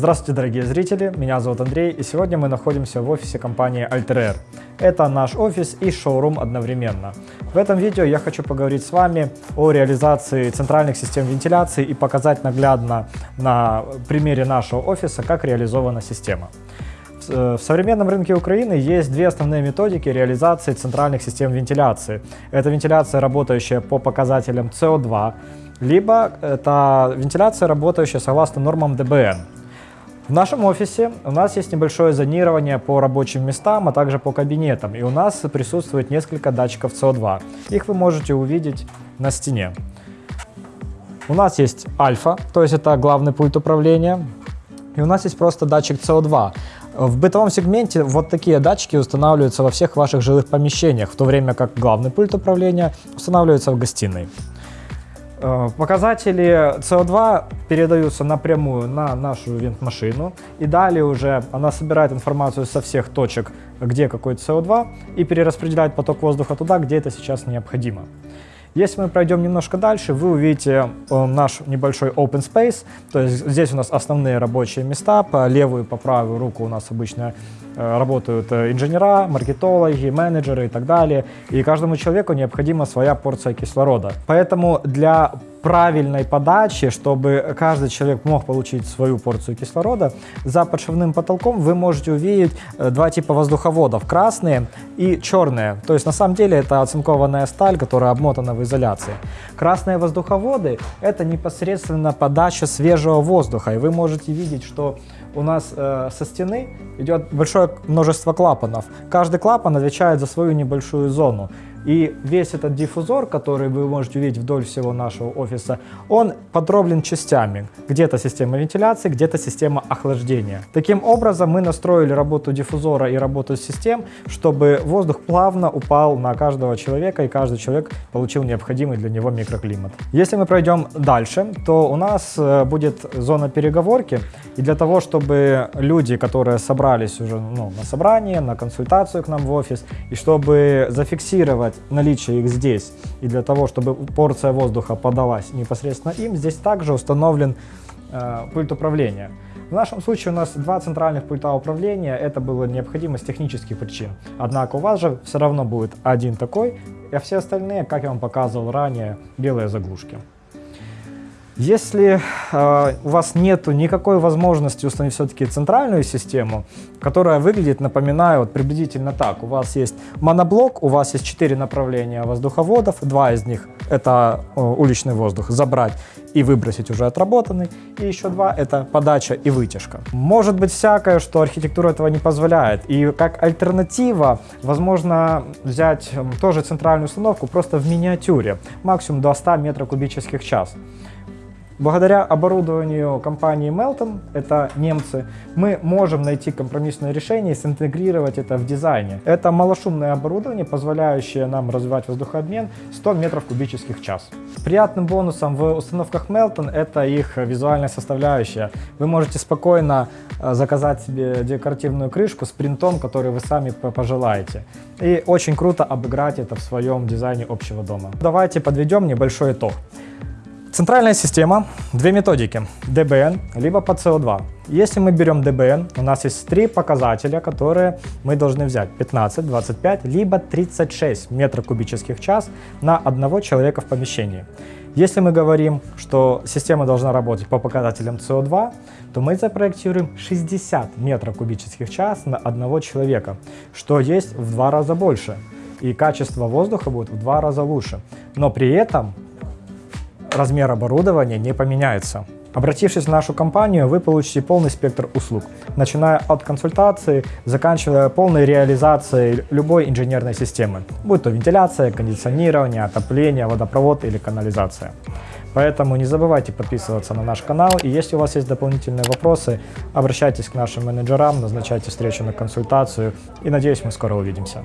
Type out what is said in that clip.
Здравствуйте, дорогие зрители, меня зовут Андрей, и сегодня мы находимся в офисе компании Alter Это наш офис и шоурум одновременно. В этом видео я хочу поговорить с вами о реализации центральных систем вентиляции и показать наглядно на примере нашего офиса, как реализована система. В современном рынке Украины есть две основные методики реализации центральных систем вентиляции. Это вентиляция, работающая по показателям CO2, либо это вентиляция, работающая согласно нормам ДБН. В нашем офисе у нас есть небольшое зонирование по рабочим местам, а также по кабинетам. И у нас присутствует несколько датчиков СО2. Их вы можете увидеть на стене. У нас есть альфа, то есть это главный пульт управления. И у нас есть просто датчик СО2. В бытовом сегменте вот такие датчики устанавливаются во всех ваших жилых помещениях, в то время как главный пульт управления устанавливается в гостиной. Э, показатели CO2 передаются напрямую на нашу вент-машину, и далее уже она собирает информацию со всех точек, где какой CO2, и перераспределяет поток воздуха туда, где это сейчас необходимо. Если мы пройдем немножко дальше, вы увидите э, наш небольшой open space, то есть здесь у нас основные рабочие места, по левую и по правую руку у нас обычно э, работают инженера, маркетологи, менеджеры и так далее, и каждому человеку необходима своя порция кислорода. Поэтому для правильной подачи, чтобы каждый человек мог получить свою порцию кислорода, за подшивным потолком вы можете увидеть э, два типа воздуховодов, красные и черные. То есть на самом деле это оцинкованная сталь, которая обмотана в изоляции. Красные воздуховоды это непосредственно подача свежего воздуха, и вы можете видеть, что у нас э, со стены идет большое множество клапанов. Каждый клапан отвечает за свою небольшую зону. И весь этот диффузор, который вы можете увидеть вдоль всего нашего офиса, он подроблен частями. Где-то система вентиляции, где-то система охлаждения. Таким образом мы настроили работу диффузора и работу систем, чтобы воздух плавно упал на каждого человека и каждый человек получил необходимый для него микроклимат. Если мы пройдем дальше, то у нас э, будет зона переговорки. И для того, чтобы люди, которые собрались уже ну, на собрание, на консультацию к нам в офис, и чтобы зафиксировать сделать наличие их здесь, и для того, чтобы порция воздуха подалась непосредственно им, здесь также установлен э, пульт управления. В нашем случае у нас два центральных пульта управления, это было необходимо с технических причин. Однако у вас же все равно будет один такой, а все остальные, как я вам показывал ранее, белые заглушки. Если э, у вас нет никакой возможности установить все-таки центральную систему, которая выглядит, напоминаю, вот приблизительно так. У вас есть моноблок, у вас есть четыре направления воздуховодов, два из них это э, уличный воздух, забрать и выбросить уже отработанный, и еще два это подача и вытяжка. Может быть всякое, что архитектура этого не позволяет, и как альтернатива, возможно взять тоже центральную установку просто в миниатюре, максимум до 100 метров кубических час. Благодаря оборудованию компании Melton, это немцы, мы можем найти компромиссное решение и синтегрировать это в дизайне. Это малошумное оборудование, позволяющее нам развивать воздухообмен 100 метров кубических в час. Приятным бонусом в установках Melton это их визуальная составляющая. Вы можете спокойно э, заказать себе декоративную крышку с принтом, который вы сами пожелаете. И очень круто обыграть это в своем дизайне общего дома. Давайте подведем небольшой итог. Центральная система, две методики, DBN либо по CO2. Если мы берем DBN, у нас есть три показателя, которые мы должны взять. 15, 25, либо 36 метров кубических час на одного человека в помещении. Если мы говорим, что система должна работать по показателям CO2, то мы запроектируем 60 метров кубических час на одного человека, что есть в два раза больше. И качество воздуха будет в два раза лучше. Но при этом размер оборудования не поменяется. Обратившись в нашу компанию, вы получите полный спектр услуг, начиная от консультации, заканчивая полной реализацией любой инженерной системы, будь то вентиляция, кондиционирование, отопление, водопровод или канализация. Поэтому не забывайте подписываться на наш канал, и если у вас есть дополнительные вопросы, обращайтесь к нашим менеджерам, назначайте встречу на консультацию, и надеюсь, мы скоро увидимся.